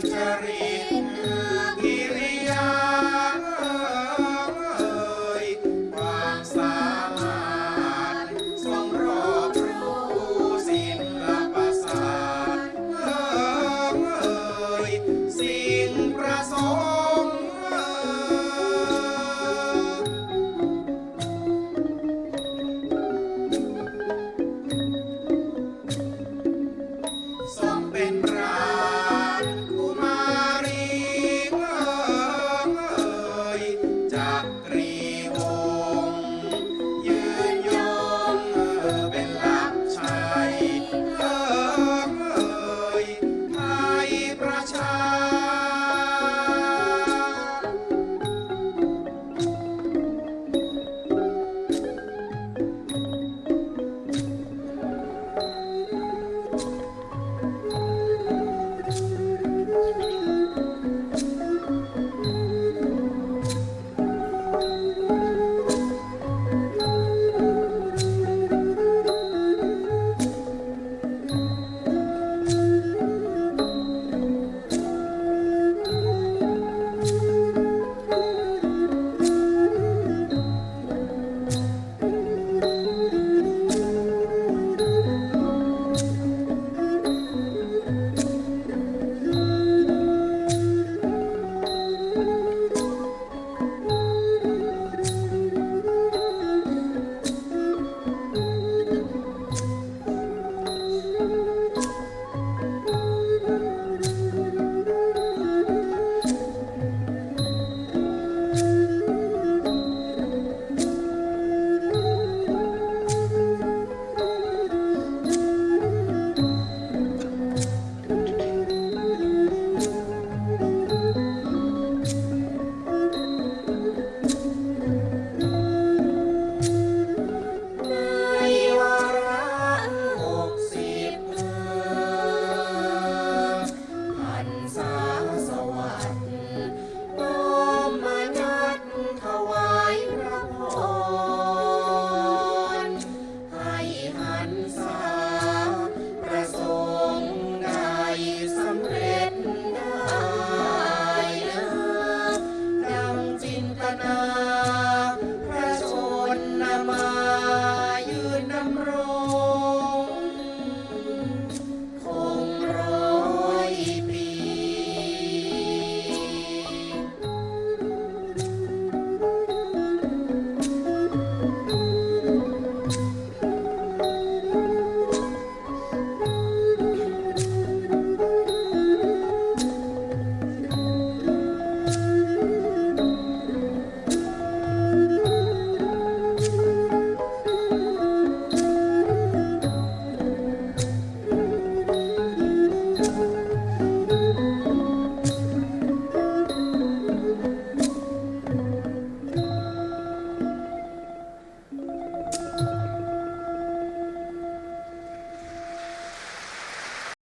Santeria.